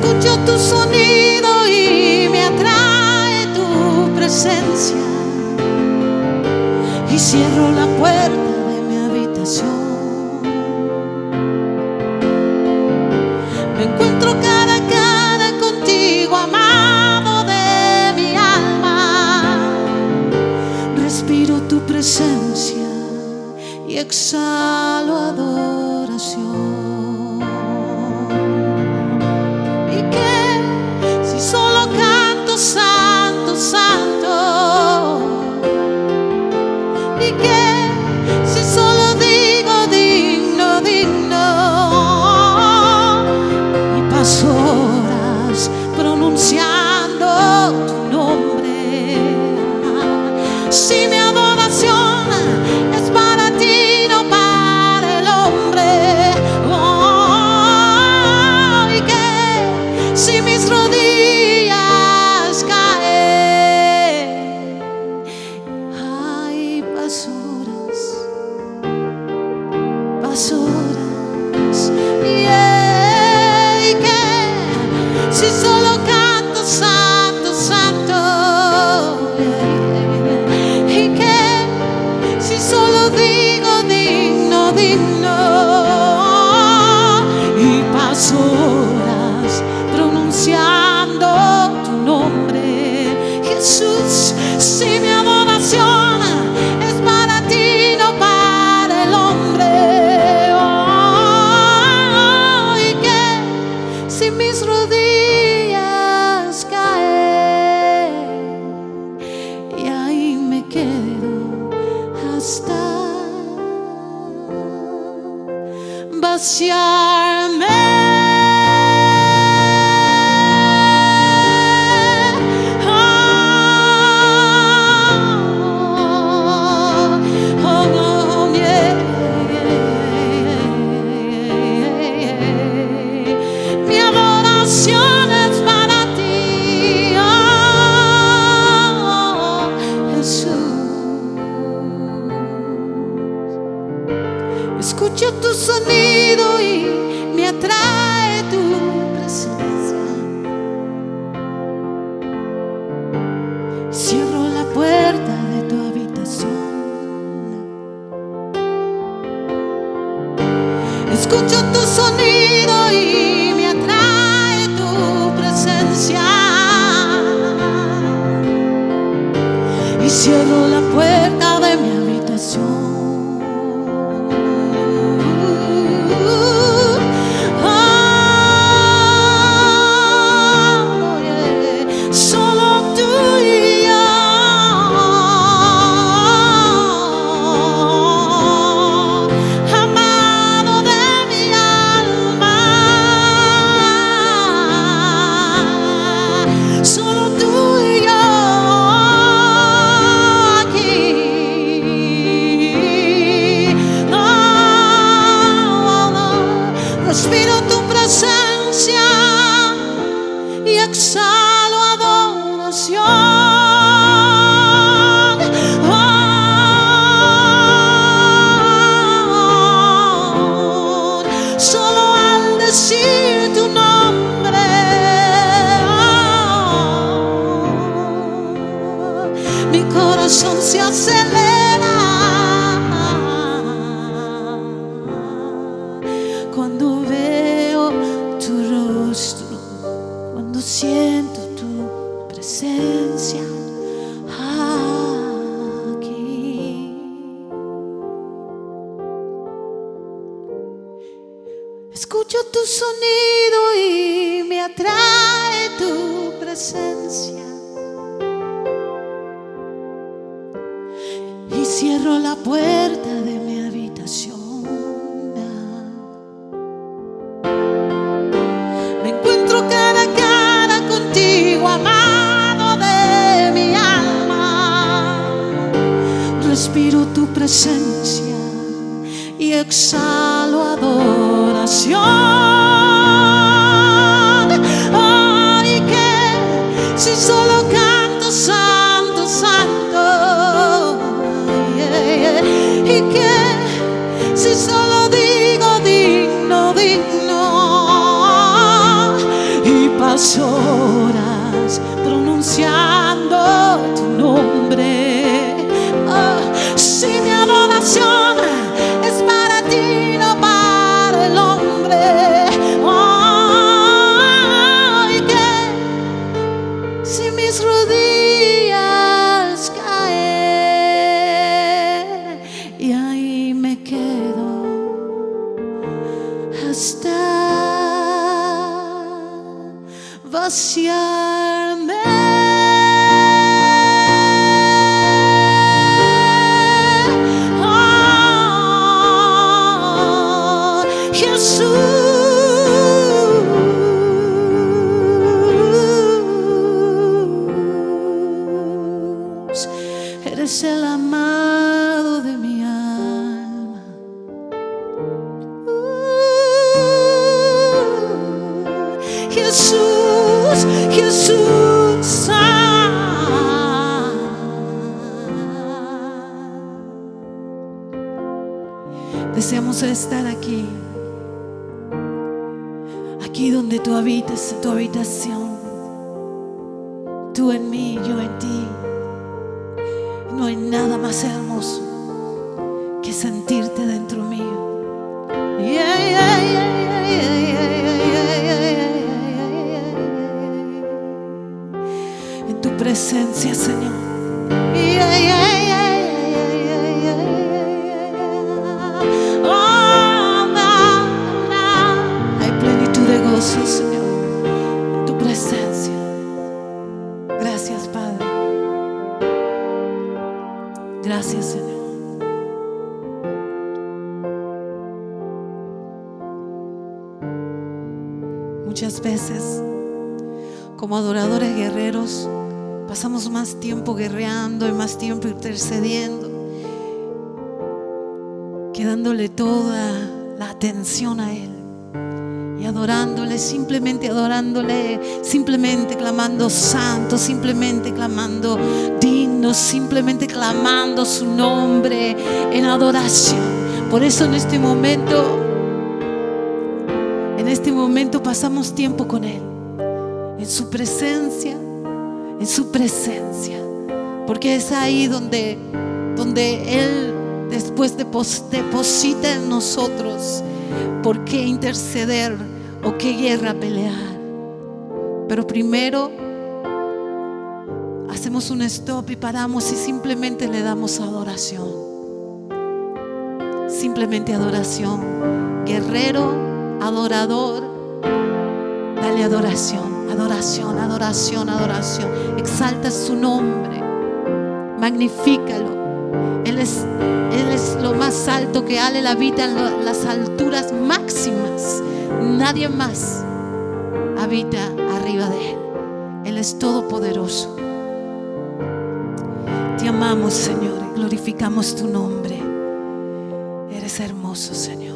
escucho tu sonido y me atrae tu presencia. Y cierro la puerta de mi habitación. Me encuentro cara a cara contigo, amado de mi alma. Respiro tu presencia y exhalo. quedo hasta vaciar yo la puedo. se acelera cuando veo tu rostro, cuando siento tu presencia. Cierro la puerta de mi habitación. Me encuentro cara a cara contigo, amado de mi alma. Respiro tu presencia y exhalo adoración. Las horas pronunciando Jesús, Jesús. ah. Deseamos estar aquí, aquí donde tú habitas, en tu habitación, tú en mí, yo en ti. No hay nada más hermoso que sentirte dentro mío. Yeah, yeah, yeah, en tu presencia, Señor. Hay plenitud de gozo, Señor, en tu presencia. Gracias, Padre. Gracias, Señor. Muchas veces como adoradores guerreros, pasamos más tiempo guerreando y más tiempo intercediendo, que dándole toda la atención a Él y adorándole, simplemente adorándole, simplemente clamando santo, simplemente clamando digno, simplemente clamando su nombre en adoración. Por eso en este momento, en este momento pasamos tiempo con Él, en su presencia, en su presencia, porque es ahí donde, donde Él después depos- deposita en nosotros por qué interceder o qué guerra pelear. Pero primero hacemos un stop y paramos y simplemente le damos adoración. Simplemente adoración. Guerrero, adorador, dale adoración, adoración, adoración, adoración. Exalta su nombre, magnifícalo. Él es, Él es lo más alto que Ale la habita en las alturas máximas. Nadie más habita arriba de Él. Él es todopoderoso. Te amamos, Señor, glorificamos tu nombre. Eres hermoso, Señor.